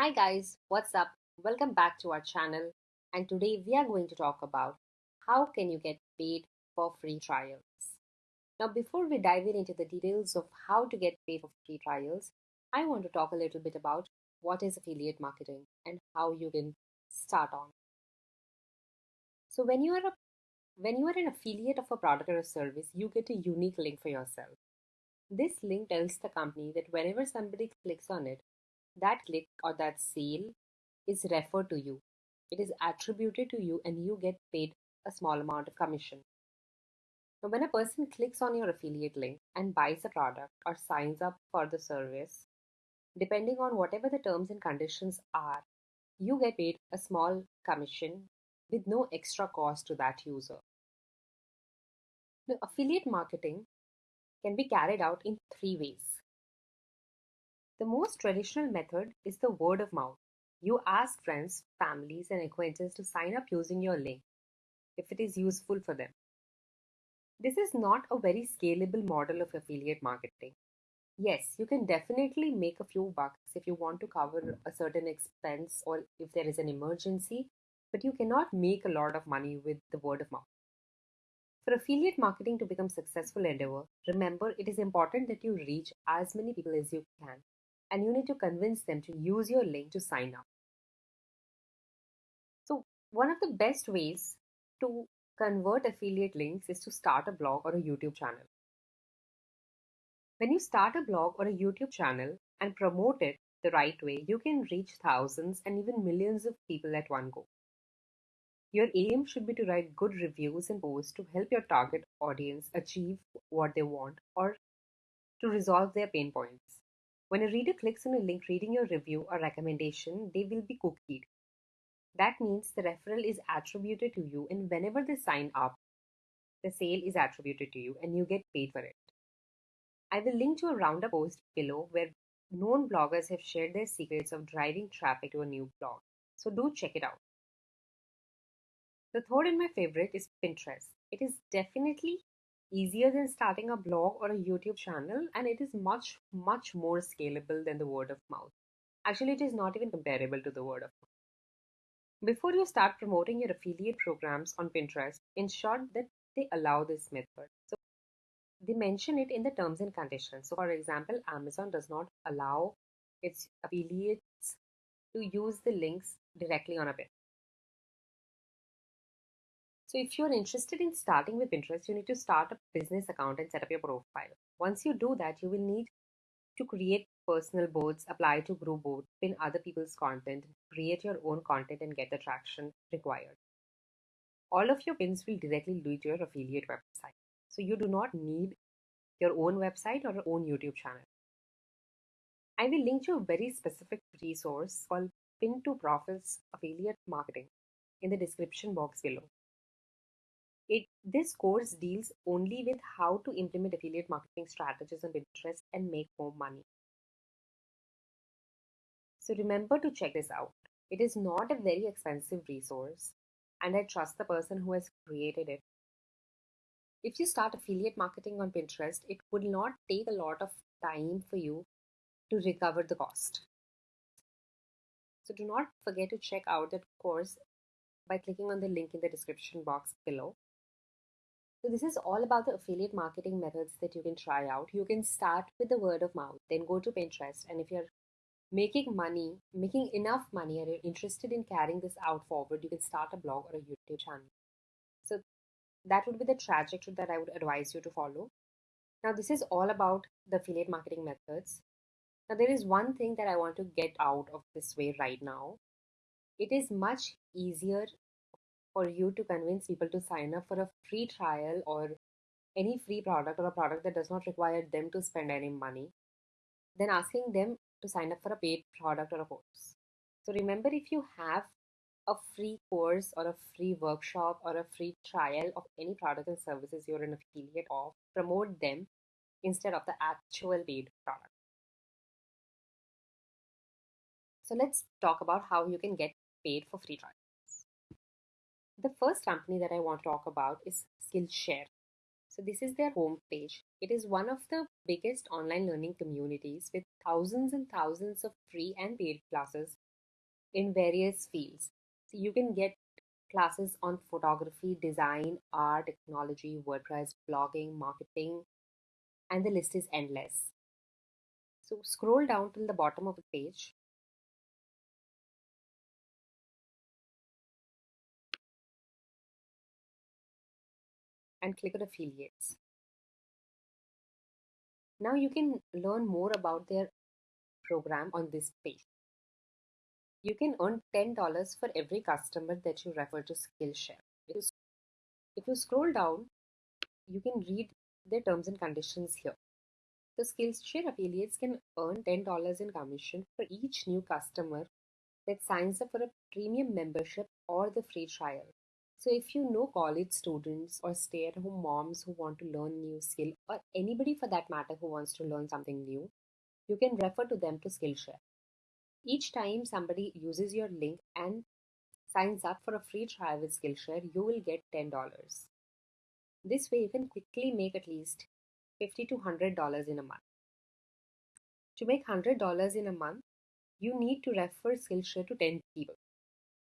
Hi guys, what's up? Welcome back to our channel and today we are going to talk about how can you get paid for free trials. Now before we dive in into the details of how to get paid for free trials, I want to talk a little bit about what is affiliate marketing and how you can start on. So when you are a when you are an affiliate of a product or a service, you get a unique link for yourself. This link tells the company that whenever somebody clicks on it, that click or that sale is referred to you. It is attributed to you and you get paid a small amount of commission. Now, when a person clicks on your affiliate link and buys a product or signs up for the service, depending on whatever the terms and conditions are, you get paid a small commission with no extra cost to that user. Now, affiliate marketing can be carried out in three ways. The most traditional method is the word of mouth. You ask friends, families, and acquaintances to sign up using your link if it is useful for them. This is not a very scalable model of affiliate marketing. Yes, you can definitely make a few bucks if you want to cover a certain expense or if there is an emergency, but you cannot make a lot of money with the word of mouth. For affiliate marketing to become a successful endeavor, remember it is important that you reach as many people as you can and you need to convince them to use your link to sign up. So, one of the best ways to convert affiliate links is to start a blog or a YouTube channel. When you start a blog or a YouTube channel and promote it the right way, you can reach thousands and even millions of people at one go. Your aim should be to write good reviews and posts to help your target audience achieve what they want or to resolve their pain points. When a reader clicks on a link reading your review or recommendation, they will be cookied. That means the referral is attributed to you, and whenever they sign up, the sale is attributed to you and you get paid for it. I will link to a roundup post below where known bloggers have shared their secrets of driving traffic to a new blog. So do check it out. The third and my favorite is Pinterest. It is definitely easier than starting a blog or a YouTube channel, and it is much, much more scalable than the word of mouth. Actually, it is not even comparable to the word of mouth. Before you start promoting your affiliate programs on Pinterest, ensure that they allow this method. So they mention it in the terms and conditions. So, for example, Amazon does not allow its affiliates to use the links directly on a pin. So if you're interested in starting with Pinterest, you need to start a business account and set up your profile. Once you do that, you will need to create personal boards, apply to group boards, pin other people's content, create your own content and get the traction required. All of your pins will directly lead to your affiliate website. So you do not need your own website or your own YouTube channel. I will link to a very specific resource called Pin to Profits Affiliate Marketing in the description box below. It, this course deals only with how to implement affiliate marketing strategies on Pinterest and make more money. So remember to check this out. It is not a very expensive resource and I trust the person who has created it. If you start affiliate marketing on Pinterest, it would not take a lot of time for you to recover the cost. So do not forget to check out that course by clicking on the link in the description box below. So this is all about the affiliate marketing methods that you can try out. You can start with the word of mouth, then go to Pinterest. And if you're making money, making enough money, and you're interested in carrying this out forward, you can start a blog or a YouTube channel. So that would be the trajectory that I would advise you to follow. Now, this is all about the affiliate marketing methods. Now, there is one thing that I want to get out of this way right now. It is much easier for you to convince people to sign up for a free trial or any free product or a product that does not require them to spend any money then asking them to sign up for a paid product or a course. So remember, if you have a free course or a free workshop or a free trial of any product and services you're an affiliate of, promote them instead of the actual paid product. So let's talk about how you can get paid for free trial. The first company that I want to talk about is Skillshare. So this is their homepage. It is one of the biggest online learning communities with thousands and thousands of free and paid classes in various fields. So you can get classes on photography, design, art, technology, WordPress, blogging, marketing, and the list is endless. So scroll down till the bottom of the page. And click on affiliates. Now you can learn more about their program on this page. You can earn $10 for every customer that you refer to Skillshare. If you scroll down, you can read their terms and conditions here. The Skillshare affiliates can earn $10 in commission for each new customer that signs up for a premium membership or the free trial. So if you know college students or stay-at-home moms who want to learn new skill or anybody for that matter who wants to learn something new, you can refer to them to Skillshare. Each time somebody uses your link and signs up for a free trial with Skillshare, you will get $10. This way you can quickly make at least 50 to $100 in a month. To make $100 in a month, you need to refer Skillshare to 10 people.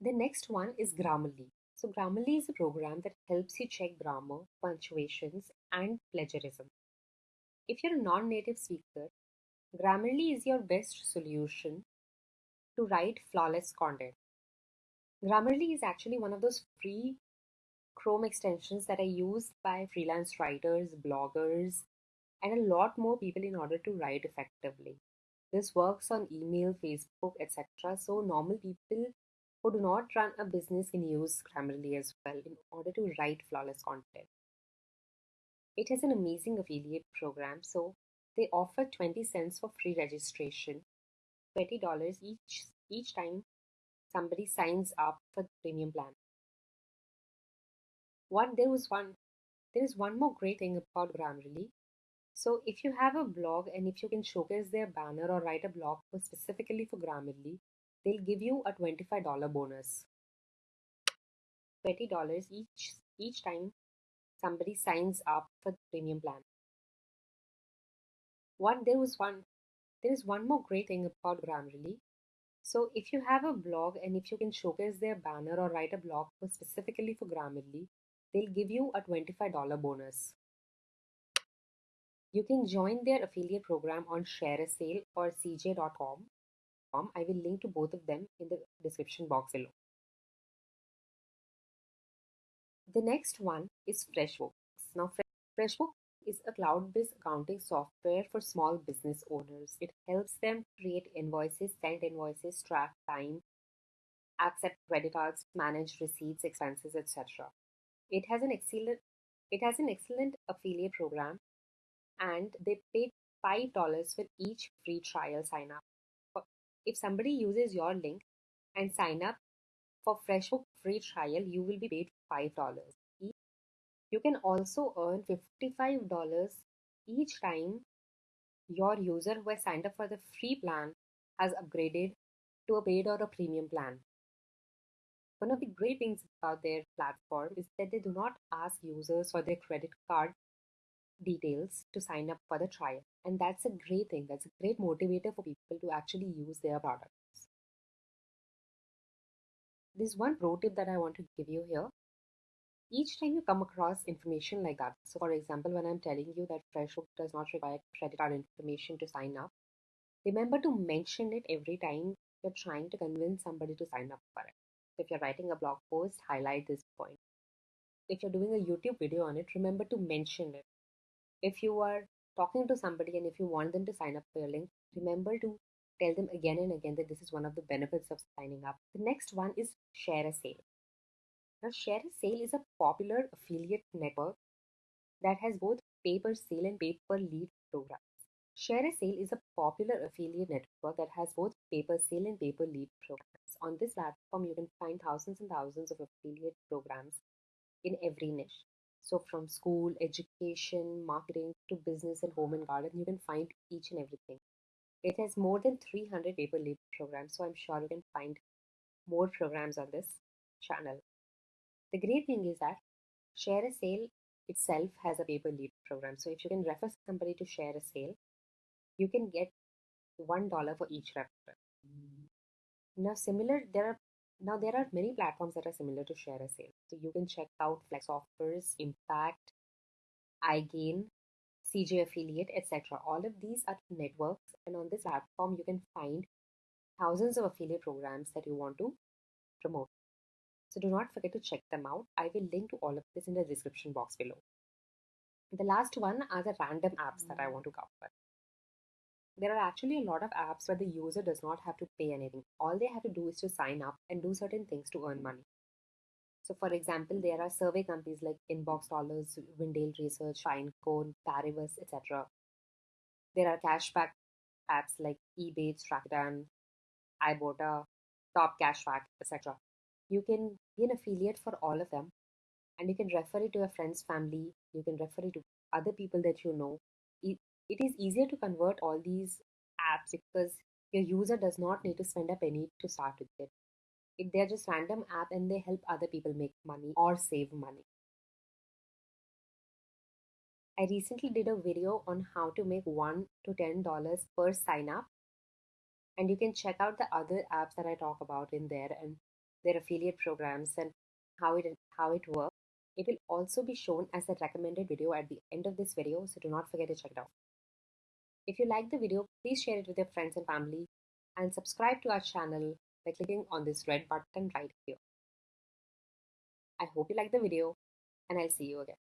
The next one is Grammarly. So Grammarly is a program that helps you check grammar, punctuations, and plagiarism. If you're a non-native speaker, Grammarly is your best solution to write flawless content. Grammarly is actually one of those free Chrome extensions that are used by freelance writers, bloggers, and a lot more people in order to write effectively. This works on email, Facebook, etc. So normal people who do not run a business can use Grammarly as well in order to write flawless content. It has an amazing affiliate program, so they offer 20 cents for free registration, $20 each each time somebody signs up for the premium plan. One there was one there is one more great thing about Grammarly. So if you have a blog and if you can showcase their banner or write a blog specifically for Grammarly, they'll give you a $25 bonus. $20 each each time somebody signs up for the premium plan. One there was one there is one more great thing about Grammarly. So if you have a blog and if you can showcase their banner or write a blog post specifically for Grammarly, they'll give you a $25 bonus. You can join their affiliate program on ShareASale or CJ.com. I will link to both of them in the description box below. The next one is FreshBooks. Now, FreshBooks is a cloud-based accounting software for small business owners. It helps them create invoices, send invoices, track time, accept credit cards, manage receipts, expenses, etc. It has an excellent it has an excellent affiliate program and they pay $5 for each free trial sign up. If somebody uses your link and sign up for FreshBook free trial, you will be paid $5. You can also earn $55 each time your user who has signed up for the free plan has upgraded to a paid or a premium plan. One of the great things about their platform is that they do not ask users for their credit card details to sign up for the trial. And that's a great thing. That's a great motivator for people to actually use their products. There's one pro tip that I want to give you here each time you come across information like that, so for example, when I'm telling you that FreshBook does not require credit card information to sign up, remember to mention it every time you're trying to convince somebody to sign up for it. So if you're writing a blog post, highlight this point. If you're doing a YouTube video on it, remember to mention it. If you are talking to somebody and if you want them to sign up for your link, remember to tell them again and again that this is one of the benefits of signing up. The next one is Share a ShareASale. Now, ShareASale is a popular affiliate network that has both pay per sale and pay per lead programs. ShareASale is a popular affiliate network that has both pay per sale and pay per lead programs. On this platform, you can find thousands and thousands of affiliate programs in every niche. So, from school, education, marketing to business and home and garden, you can find each and everything. It has more than 300 pay per lead programs, so I'm sure you can find more programs on this channel. The great thing is that share a sale itself has a pay per lead program. So if you can refer somebody to share a sale, you can get one dollar for each referral. Now, similar, there are now there are many platforms that are similar to share a sale. So you can check out Flex Offers, Impact, iGain, CJ Affiliate, etc. All of these are networks, and on this platform, you can find thousands of affiliate programs that you want to promote. So do not forget to check them out. I will link to all of this in the description box below. The last one are the random apps that I want to cover. There are actually a lot of apps where the user does not have to pay anything. All they have to do is to sign up and do certain things to earn money. So, for example, there are survey companies like Inbox Dollars, Vindale Research, Pinecone, Paribus, etc. There are cashback apps like Ebates, Rakuten, Ibotta, Top Cashback, etc. You can be an affiliate for all of them and you can refer it to your friends, family, you can refer it to other people that you know. It, is easier to convert all these apps because your user does not need to spend a penny to start with it they're just random app and they help other people make money or save money. I recently did a video on how to make one to ten dollars per sign up, and you can check out the other apps that I talk about in there and their affiliate programs and how it how it works. It will also be shown as a recommended video at the end of this video, so do not forget to check it out. If you like the video, please share it with your friends and family and subscribe to our channel by clicking on this red button right here. I hope you like the video and I'll see you again.